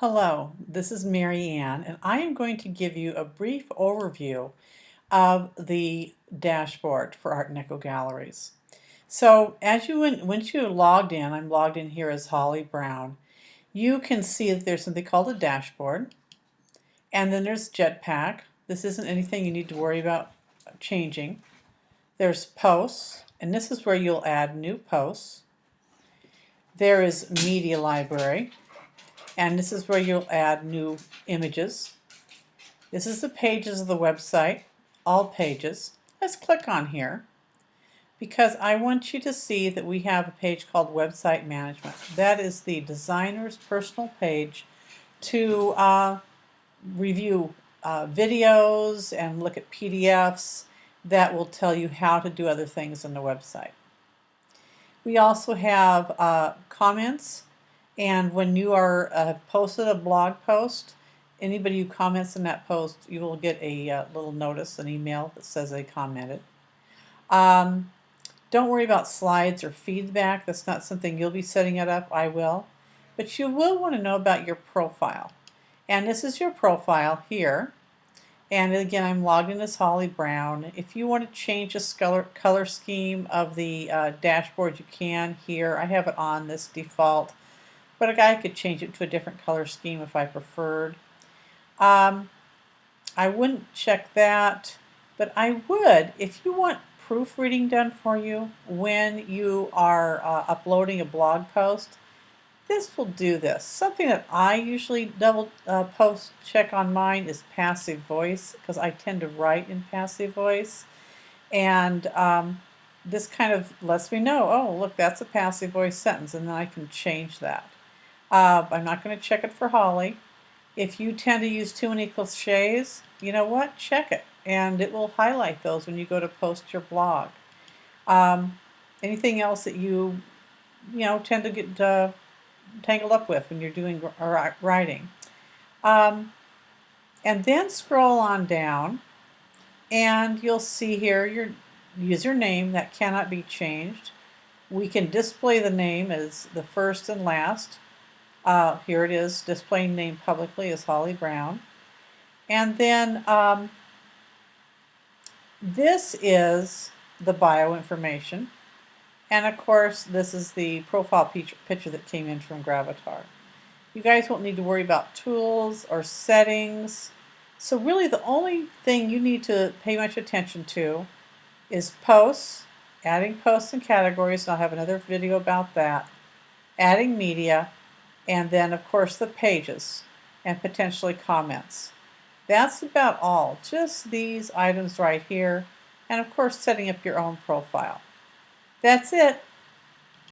Hello, this is Mary Ann, and I am going to give you a brief overview of the dashboard for Art Deco Galleries. So as you went, once you logged in, I'm logged in here as Holly Brown, you can see that there's something called a dashboard, and then there's Jetpack. This isn't anything you need to worry about changing. There's posts, and this is where you'll add new posts. There is Media Library, and this is where you'll add new images. This is the pages of the website, all pages. Let's click on here because I want you to see that we have a page called Website Management. That is the designer's personal page to uh, review uh, videos and look at PDFs that will tell you how to do other things on the website. We also have uh, comments and when you are uh, posted a blog post, anybody who comments in that post, you will get a uh, little notice, an email that says they commented. Um, don't worry about slides or feedback. That's not something you'll be setting it up. I will. But you will want to know about your profile. And this is your profile here. And again, I'm logged in as Holly Brown. If you want to change the color, color scheme of the uh, dashboard, you can here. I have it on this default but guy could change it to a different color scheme if I preferred. Um, I wouldn't check that, but I would if you want proofreading done for you when you are uh, uploading a blog post. This will do this. Something that I usually double uh, post check on mine is passive voice because I tend to write in passive voice. And um, this kind of lets me know, oh, look, that's a passive voice sentence, and then I can change that. Uh, I'm not going to check it for Holly. If you tend to use too many cliches, you know what? Check it. And it will highlight those when you go to post your blog. Um, anything else that you, you know, tend to get uh, tangled up with when you're doing writing. Um, and then scroll on down and you'll see here your username that cannot be changed. We can display the name as the first and last. Uh, here it is, displaying name publicly as Holly Brown. And then um, this is the bio information. And of course, this is the profile picture that came in from Gravatar. You guys won't need to worry about tools or settings. So really the only thing you need to pay much attention to is posts, adding posts and categories, and I'll have another video about that, adding media, and then of course the pages and potentially comments. That's about all, just these items right here, and of course setting up your own profile. That's it.